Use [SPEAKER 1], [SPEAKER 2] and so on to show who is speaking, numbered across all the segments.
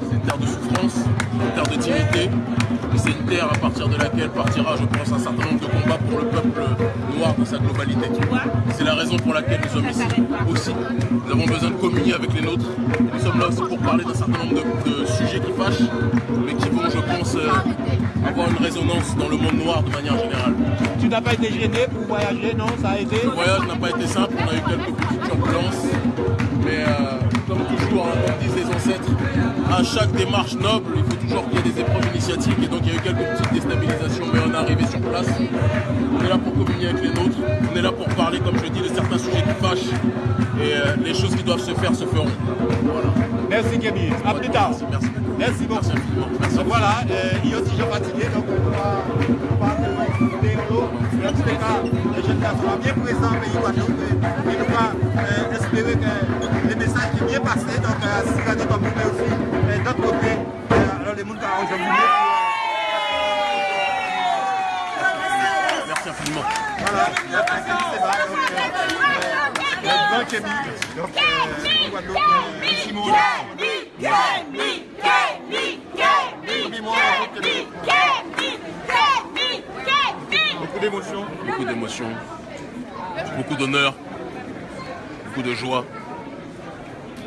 [SPEAKER 1] c'est une terre de souffrance, une terre de timidité. C'est une terre à partir de laquelle partira, je pense, un certain nombre de combats pour le peuple noir dans sa globalité. C'est la raison pour laquelle nous sommes ici aussi. Nous avons besoin de communier avec les nôtres. Nous sommes là aussi pour parler d'un certain nombre de, sujets qui fâchent, mais qui vont, je pense, euh, avoir une résonance dans le monde noir de manière générale.
[SPEAKER 2] Tu n'as pas été gêné pour voyager, non? Ça a été?
[SPEAKER 1] Le voyage n'a pas été simple, on a eu quelques chaque démarche noble, il faut toujours qu'il y ait des épreuves initiatiques, et donc il y a eu quelques petites déstabilisations, mais on est arrivé sur place. On est là pour communier avec les nôtres, on est là pour parler, comme je dis, de certains sujets qui fâchent, et euh, les choses qui doivent se faire se feront. Voilà.
[SPEAKER 2] Merci Kémy, à plus tard.
[SPEAKER 1] Merci,
[SPEAKER 2] merci. beaucoup.
[SPEAKER 1] Merci infiniment. Merci
[SPEAKER 2] donc voilà, euh, il y a aussi Jean fatigué, donc on va, on va. Dans tous les cas, les jeunes gars seront bien présents au pays Guadeloupe et nous euh, espérer que les messages qui bien passé, donc à euh, Sigade comme mais aussi euh, d'autre côté, euh, alors les gens qui ont aujourd'hui.
[SPEAKER 1] Merci infiniment.
[SPEAKER 2] Voilà, c'est là, donc euh, le donc euh, Guadeloupe, euh, Simon. Beaucoup d'émotions.
[SPEAKER 1] Beaucoup d'émotions, beaucoup d'honneur, beaucoup de joie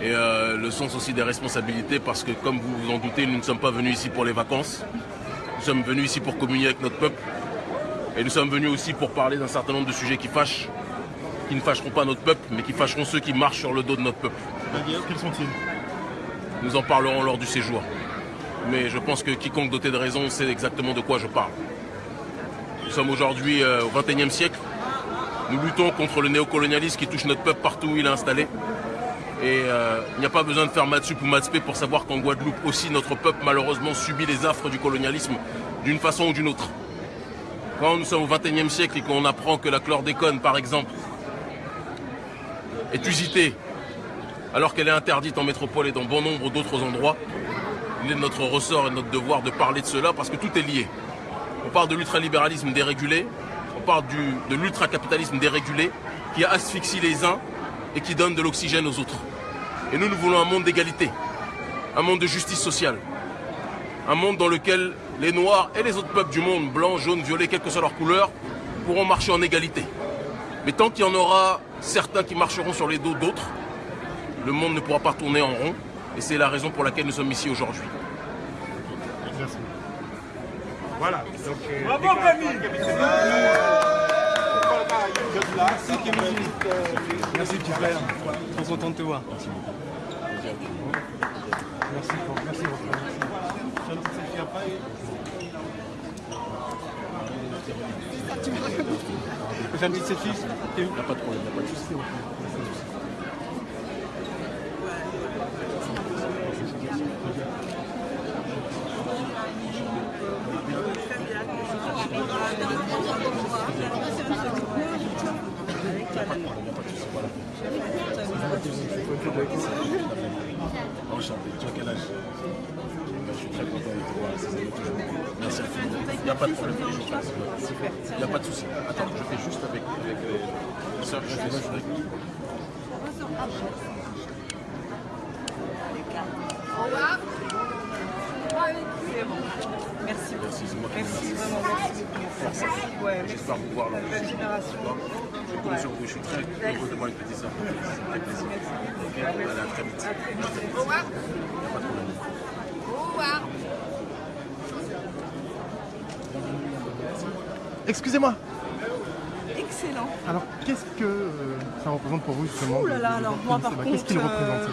[SPEAKER 1] et euh, le sens aussi des responsabilités parce que comme vous vous en doutez, nous ne sommes pas venus ici pour les vacances. Nous sommes venus ici pour communier avec notre peuple et nous sommes venus aussi pour parler d'un certain nombre de sujets qui fâchent, qui ne fâcheront pas notre peuple, mais qui fâcheront ceux qui marchent sur le dos de notre peuple.
[SPEAKER 2] Quels sont-ils?
[SPEAKER 1] Nous en parlerons lors du séjour. Mais je pense que quiconque doté de raison sait exactement de quoi je parle. Nous sommes aujourd'hui euh, au XXIe siècle. Nous luttons contre le néocolonialisme qui touche notre peuple partout où il est installé. Et euh, il n'y a pas besoin de faire Matsup ou Matspé pour savoir qu'en Guadeloupe aussi, notre peuple malheureusement subit les affres du colonialisme d'une façon ou d'une autre. Quand nous sommes au XXIe siècle et qu'on apprend que la chlordécone, par exemple, est usitée alors qu'elle est interdite en métropole et dans bon nombre d'autres endroits, il est de notre ressort et de notre devoir de parler de cela parce que tout est lié. On parle de l'ultralibéralisme dérégulé, on parle du, de l'ultracapitalisme dérégulé qui asphyxie les uns et qui donne de l'oxygène aux autres. Et nous, nous voulons un monde d'égalité, un monde de justice sociale, un monde dans lequel les Noirs et les autres peuples du monde, blancs, jaunes, violets, quelle que soit leur couleur, pourront marcher en égalité. Mais tant qu'il y en aura certains qui marcheront sur les dos d'autres, le monde ne pourra pas tourner en rond. Et c'est la raison pour laquelle nous sommes ici aujourd'hui.
[SPEAKER 2] Merci. Voilà. Donc, euh,
[SPEAKER 3] Bravo, Camille.
[SPEAKER 2] Merci Camille.
[SPEAKER 4] Merci petit frère, trop content de te voir.
[SPEAKER 2] Merci pour merci beaucoup. Pas. J'ai une petite selfie?
[SPEAKER 1] Il n'y a pas de problème, il n'y a pas de souci. Enchanté. Tu as quel âge Je suis très Merci infiniment. Il n'y a pas de problème. Il n'y a pas de souci. Attends, je fais juste avec, avec les sœurs. Je fais juste avec
[SPEAKER 3] Au revoir. C'est bon. Merci.
[SPEAKER 1] Merci, c'est moi qui
[SPEAKER 3] Merci vraiment, merci beaucoup. Ouais,
[SPEAKER 1] J'espère vous voir.
[SPEAKER 3] Belle génération.
[SPEAKER 1] Je compte sur vous. Je suis très heureux de voir sœurs. Ça me fait plaisir. Ok, à très vite.
[SPEAKER 3] Au revoir.
[SPEAKER 1] Il n'y a pas de problème.
[SPEAKER 3] Au revoir.
[SPEAKER 5] Excusez-moi.
[SPEAKER 6] Excellent.
[SPEAKER 5] Alors, qu'est-ce que euh, ça représente pour vous justement
[SPEAKER 6] Ouh là là, alors moi par contre,
[SPEAKER 5] Qu'est-ce qu'il représente
[SPEAKER 6] euh,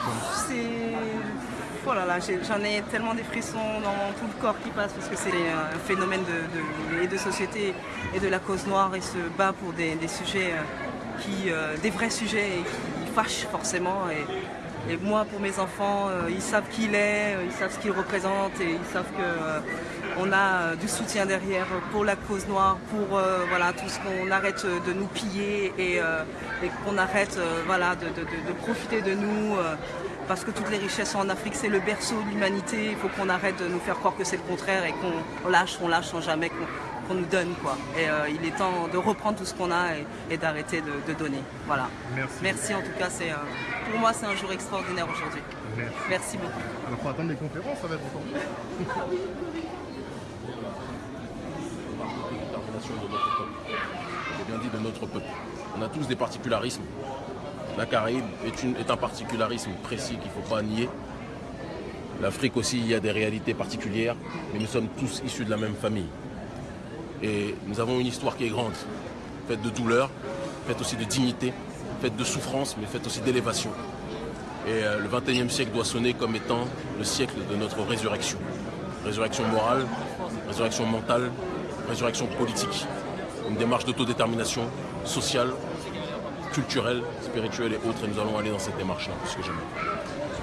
[SPEAKER 6] c'est... Oh là là, j'ai- j'en ai tellement des frissons dans tout le corps qui passe parce que c'est un phénomène de, de- société et de la cause noire et se bat pour des, des sujets euh, qui, euh, des vrais sujets et qui fâchent forcément. Et, et moi, pour mes enfants, ils savent qui il est, ils savent ce qu'il représente et ils savent que on a euh, du soutien derrière pour la cause noire, pour euh, voilà tout ce qu'on arrête de nous piller et, euh, et qu'on arrête euh, voilà de, de- de- de profiter de nous. euh, parce que toutes les richesses sont en Afrique, c'est le berceau de l'humanité. Il faut qu'on arrête de nous faire croire que c'est le contraire et qu'on lâche, on lâche sans jamais qu'on nous donne. Quoi. Et euh, il est temps de reprendre tout ce qu'on a et, et d'arrêter de, de donner. Voilà.
[SPEAKER 5] Merci.
[SPEAKER 6] en tout cas. C'est, euh, pour moi, c'est un jour extraordinaire aujourd'hui.
[SPEAKER 5] Merci.
[SPEAKER 6] Merci beaucoup.
[SPEAKER 5] Alors, faut attendre les conférences, ça va être encore.
[SPEAKER 1] de notre peuple. De notre peuple. On a tous des particularismes. La Caraïbe est un particularisme précis qu'il ne faut pas nier. L'Afrique aussi, il y a des réalités particulières, mais nous sommes tous issus de la même famille. Et nous avons une histoire qui est grande, faite de douleur, faite aussi de dignité, faite de souffrance, mais faite aussi d'élévation. Et euh, le 21e siècle doit sonner comme étant le siècle de notre résurrection. Résurrection morale, résurrection mentale, résurrection politique. Une démarche d'autodétermination sociale, culturelle, spirituelle et autres. Et nous allons aller dans cette démarche-là, plus que jamais.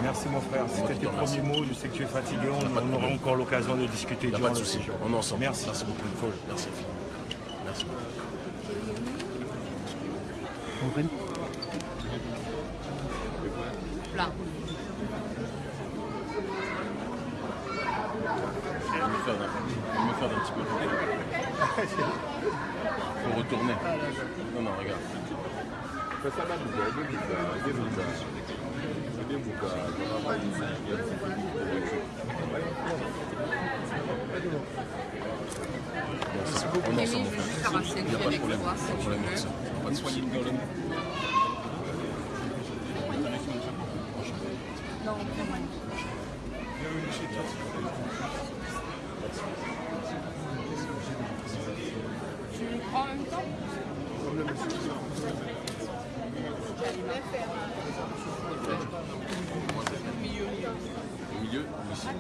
[SPEAKER 7] Merci mon frère. C'était tes premiers mots. Je sais que tu es fatigué. On, aura encore l'occasion de discuter
[SPEAKER 1] Il n'y a
[SPEAKER 7] durant
[SPEAKER 1] pas de souci. On est ensemble.
[SPEAKER 7] Merci.
[SPEAKER 1] Merci beaucoup. Merci. Merci. Je vais me faire d'un petit peu. Faut retourner. Non, non, regarde. Merci beaucoup. On est ensemble, mon frère. Il n'y a pas de problème. Pas de problème avec ça. Pas de souci.
[SPEAKER 3] En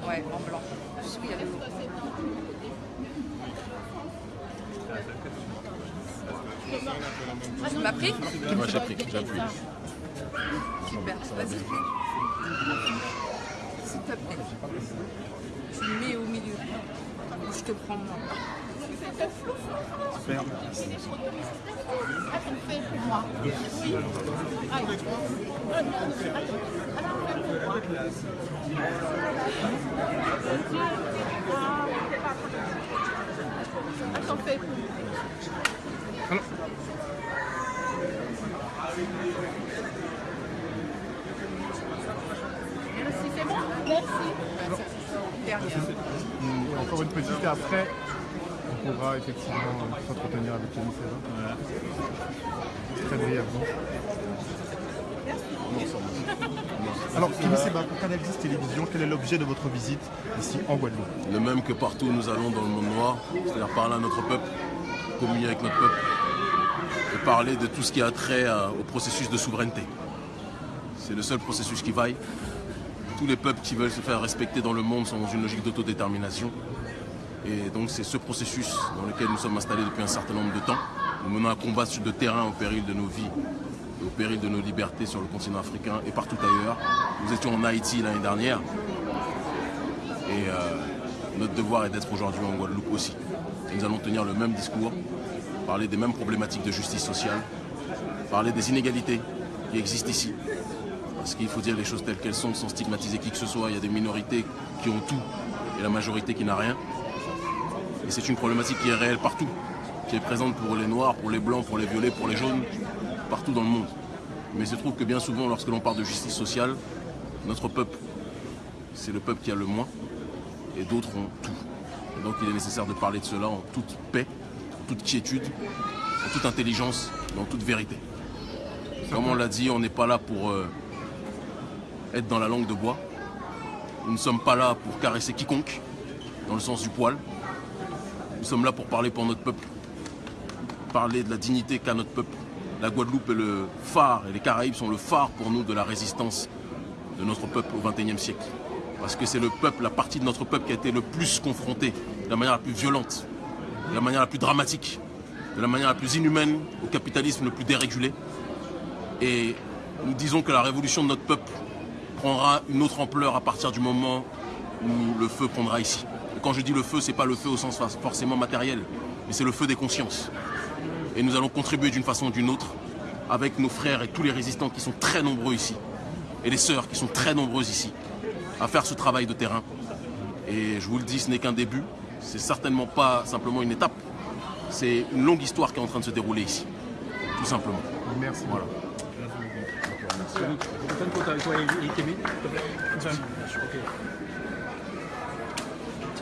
[SPEAKER 3] Ouais, en blanc. Juste qu'il y avait l'eau. Tu m'as pris
[SPEAKER 1] Moi, j'ai pris.
[SPEAKER 3] Super. Vas-y. S'il te plaît. Tu le mets au milieu. Ou je te prends moi.
[SPEAKER 5] Hum, Encore une petite et après, on pourra effectivement euh, s'entretenir avec Kenny César. Très brièvement. Alors, Kenny Seba, pour Canal 10 Télévision, quel est l'objet de votre visite ici en Guadeloupe?
[SPEAKER 1] Le même que partout où nous allons dans le monde noir, c'est-à-dire parler à notre peuple, communier avec notre peuple et parler de tout ce qui a trait à- au processus de souveraineté. C'est le seul processus qui vaille. Tous les peuples qui veulent se faire respecter dans le monde sont dans une logique d'autodétermination. Et donc c'est ce processus dans lequel nous sommes installés depuis un certain nombre de temps. Nous menons un combat sur de terrain au péril de nos vies, au péril de nos libertés sur le continent africain et partout ailleurs. Nous étions en Haïti l'année dernière. Et euh, notre devoir est d'être aujourd'hui en Guadeloupe aussi. Nous allons tenir le même discours, parler des mêmes problématiques de justice sociale, parler des inégalités qui existent ici. Parce qu'il faut dire les choses telles qu'elles sont sans stigmatiser qui que ce soit. Il y a des minorités qui ont tout et la majorité qui n'a rien. Et c'est une problématique qui est réelle partout, qui est présente pour les noirs, pour les blancs, pour les violets, pour les jaunes, partout dans le monde. Mais il se trouve que bien souvent, lorsque l'on parle de justice sociale, notre peuple, c'est le peuple qui a le moins et d'autres ont tout. Et donc il est nécessaire de parler de cela en toute paix, en toute quiétude, en toute intelligence, en toute vérité. Comme on l'a dit, on n'est pas là pour euh, être dans la langue de bois. Nous ne sommes pas là pour caresser quiconque, dans le sens du poil. Nous sommes là pour parler pour notre peuple, parler de la dignité qu'a notre peuple. La Guadeloupe est le phare, et les Caraïbes sont le phare pour nous de la résistance de notre peuple au XXIe siècle. Parce que c'est le peuple, la partie de notre peuple qui a été le plus confrontée, de la manière la plus violente, de la manière la plus dramatique, de la manière la plus inhumaine au capitalisme le plus dérégulé. Et nous disons que la révolution de notre peuple prendra une autre ampleur à partir du moment où le feu prendra ici. Et quand je dis le feu, c'est pas le feu au sens forcément matériel, mais c'est le feu des consciences. Et nous allons contribuer d'une façon ou d'une autre avec nos frères et tous les résistants qui sont très nombreux ici, et les sœurs qui sont très nombreuses ici, à faire ce travail de terrain. Et je vous le dis, ce n'est qu'un début, c'est certainement pas simplement une étape, c'est une longue histoire qui est en train de se dérouler ici, tout simplement.
[SPEAKER 5] Merci.
[SPEAKER 1] Voilà.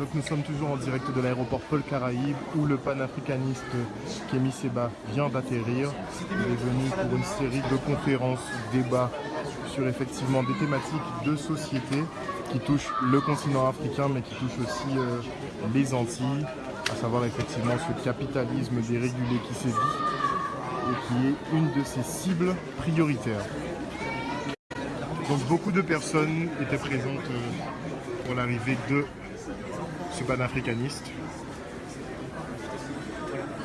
[SPEAKER 5] Donc nous sommes toujours en direct de l'aéroport Paul Caraïbe où le panafricaniste Kémy Seba vient d'atterrir. Il est venu pour une série de conférences, débats sur effectivement des thématiques de société qui touchent le continent africain mais qui touchent aussi euh, les Antilles, à savoir effectivement ce capitalisme dérégulé qui sévit et qui est une de ses cibles prioritaires. Donc beaucoup de personnes étaient présentes euh, pour l'arrivée de ce panafricaniste.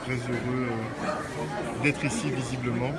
[SPEAKER 5] Très heureux euh, d'être ici visiblement.